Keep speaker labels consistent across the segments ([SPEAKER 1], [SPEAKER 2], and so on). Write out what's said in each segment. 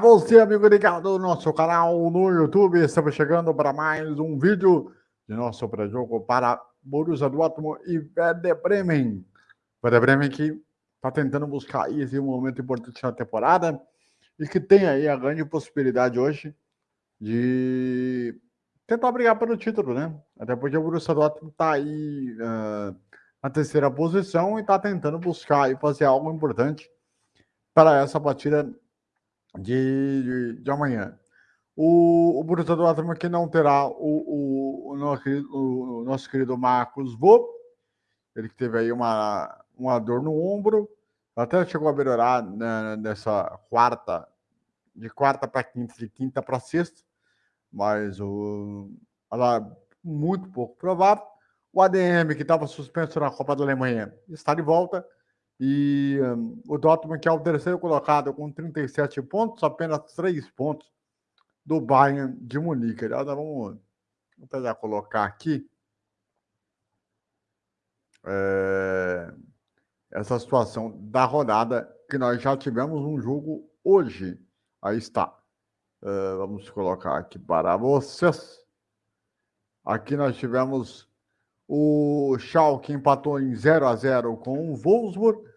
[SPEAKER 1] você, amigo ligado no nosso canal no YouTube, estamos chegando para mais um vídeo de nosso pré-jogo para Borussia Dortmund e Werder Bremen. Werder Bremen que está tentando buscar esse momento importante na temporada e que tem aí a grande possibilidade hoje de tentar brigar pelo título, né? Até porque o Borussia Dortmund está aí uh, na terceira posição e está tentando buscar e fazer algo importante para essa partida de, de, de amanhã. O, o Borussia Dortmund que não terá o, o, o, nosso, querido Marcos Vô, ele que teve aí uma, uma dor no ombro, até chegou a melhorar né, nessa quarta, de quarta para quinta, de quinta para sexta, mas o, ela, muito pouco provável. O ADM, que estava suspenso na Copa da Alemanha, está de volta. E um, o Dortmund, que é o terceiro colocado com 37 pontos, apenas 3 pontos do Bayern de Munique. Aliás, vamos, vamos tentar colocar aqui é, essa situação da rodada, que nós já tivemos um jogo hoje. Aí está. É, vamos colocar aqui para vocês. Aqui nós tivemos o Schalke empatou em 0 a 0 com o Wolfsburg.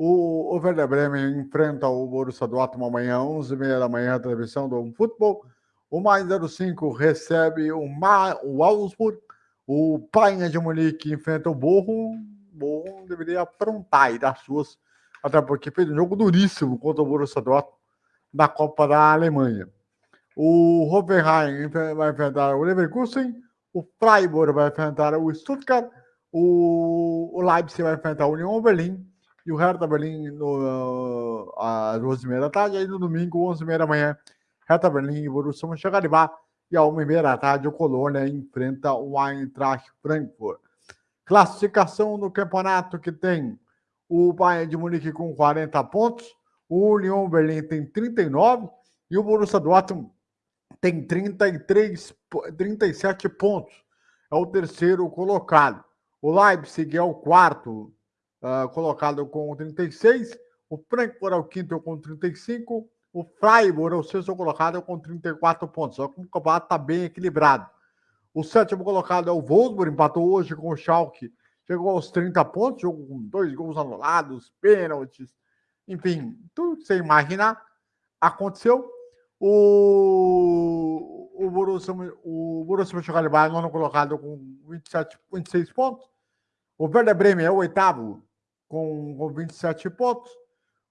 [SPEAKER 1] O, o Werder Bremen enfrenta o Borussia Dortmund amanhã, 11h30 da manhã, transmissão do futebol. O Mais 05 recebe o, Ma, o Augsburg. O Painha de Munique enfrenta o Borro. Borro deveria aprontar e dar suas, até porque fez um jogo duríssimo contra o Borussia Dortmund na Copa da Alemanha. O Hoffenheim vai enfrentar o Leverkusen. O Freiburg vai enfrentar o Stuttgart. O, o Leipzig vai enfrentar o Union Berlim e o Hertha Berlim no, às 12h30 da tarde, aí no domingo, 11h30 da manhã, Hertha Berlim e Borussia Mönchengladbach, e às 1h30 da tarde o Colônia enfrenta o Eintracht Frankfurt. Classificação do campeonato que tem o Bayern de Munique com 40 pontos, o Union Berlim tem 39 e o Borussia Dortmund tem 33, 37 pontos. É o terceiro colocado. O Leipzig é o quarto uh, colocado com 36, o Frankfurt é o quinto com 35, o Freiburg é o sexto colocado com 34 pontos. Só que o campeonato está bem equilibrado. O sétimo colocado é o Wolfsburg, empatou hoje com o Schalke, chegou aos 30 pontos, jogo com dois gols anulados, pênaltis, enfim, tudo que você imaginar aconteceu. O, o Borussia, o Borussia Mönchengladbach, nono colocado com 27, 26 pontos. O Werder Bremen é o oitavo com, com 27 pontos.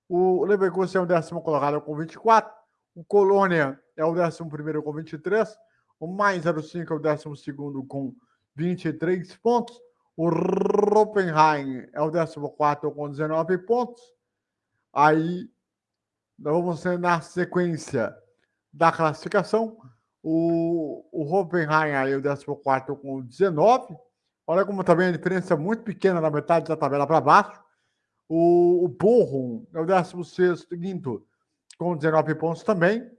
[SPEAKER 1] O Leverkusen é o décimo colocado com 24. O Colônia é o décimo primeiro com 23. O Mais 05 é o décimo segundo com 23 pontos. O Roppenheim é o décimo quarto com 19 pontos. Aí, nós vamos ser na sequência da classificação. O, o Hoffenheim aí o 14 com 19. Olha como também a diferença é muito pequena na metade da tabela para baixo. O, o é o 16 quinto com 19 pontos também.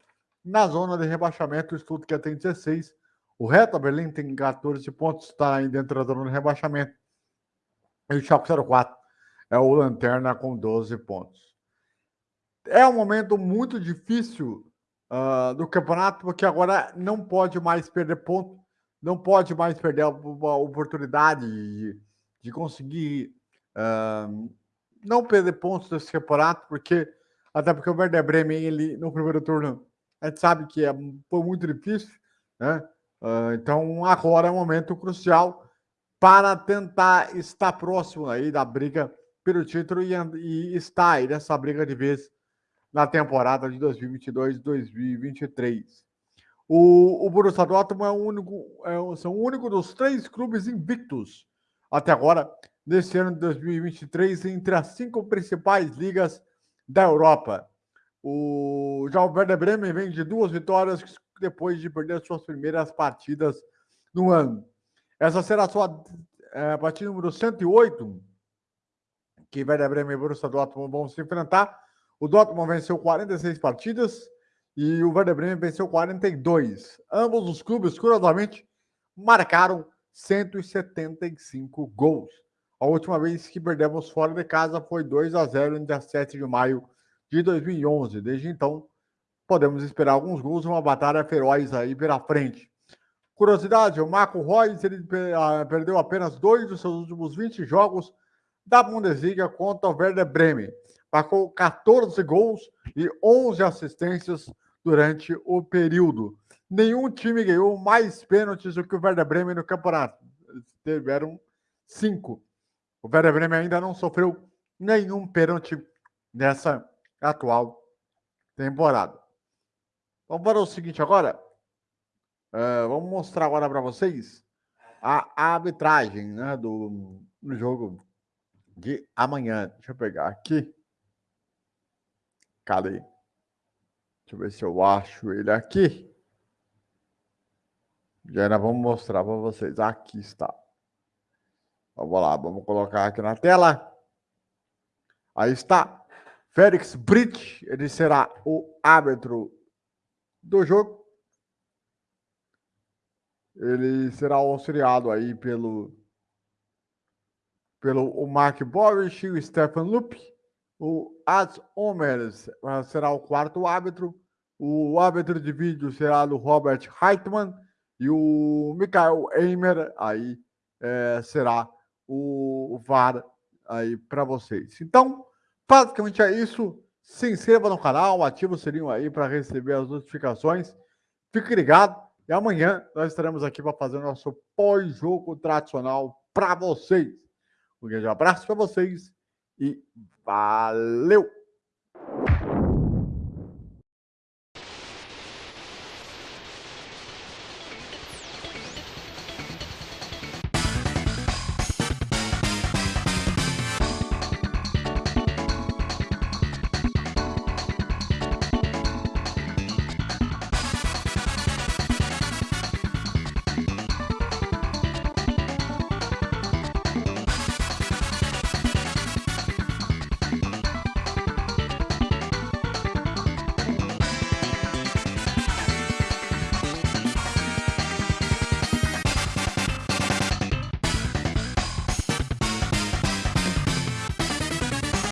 [SPEAKER 1] Na zona de rebaixamento, o Stuttgart tem 16. O Reta Berlim tem 14 pontos, está aí dentro da zona de rebaixamento. E o Schalke 04 é o Lanterna com 12 pontos. É um momento muito difícil uh, do campeonato, porque agora não pode mais perder ponto, não pode mais perder a, a oportunidade de, de conseguir uh, não perder pontos desse campeonato, porque até porque o Werder Bremen, ele no primeiro turno, a gente sabe que é, foi muito difícil, né? Uh, então agora é um momento crucial para tentar estar próximo aí da briga pelo título e, e estar aí nessa briga de vez na temporada de 2022-2023. O, o Borussia Dortmund é o único, é, são o único dos três clubes invictos até agora neste ano de 2023 entre as cinco principais ligas da Europa. O, já o Werder Bremen vem de duas vitórias depois de perder suas primeiras partidas no ano. Essa será a sua é, partida número 108, que Werder Bremen e Borussia Dortmund vão se enfrentar. O Dortmund venceu 46 partidas e o Werder Bremen venceu 42. Ambos os clubes, curiosamente, marcaram 175 gols. A última vez que perdemos fora de casa foi 2 a 0 no dia 7 de maio de 2011. Desde então, podemos esperar alguns gols, uma batalha feroz aí pela frente. Curiosidade, o Marco Reus ele ah, perdeu apenas dois dos seus últimos 20 jogos da Bundesliga contra o Werder Bremen. Marcou 14 gols e 11 assistências durante o período. Nenhum time ganhou mais pênaltis do que o Werder Bremen no campeonato. Eles tiveram cinco. O Werder Bremen ainda não sofreu nenhum pênalti nessa atual temporada. Vamos para o seguinte agora. Uh, vamos mostrar agora para vocês a, arbitragem né, do, do jogo de amanhã. Deixa eu pegar aqui. Cadê? Deixa eu ver se eu acho ele aqui. Já vamos mostrar para vocês. Aqui está. Vamos lá, vamos colocar aqui na tela. Aí está. Félix Brit, ele será o árbitro do jogo ele será auxiliado aí pelo pelo o Mark Boris, o Stefan Lup, o As Omers será o quarto árbitro, o árbitro de vídeo será do Robert Heitman e o Michael Eimer aí é, será o VAR aí para vocês. Então, basicamente é isso. Se inscreva no canal, ative o sininho aí para receber as notificações. Fique ligado. E amanhã nós estaremos aqui para fazer o nosso pós-jogo tradicional para vocês. Um grande abraço para vocês e valeu!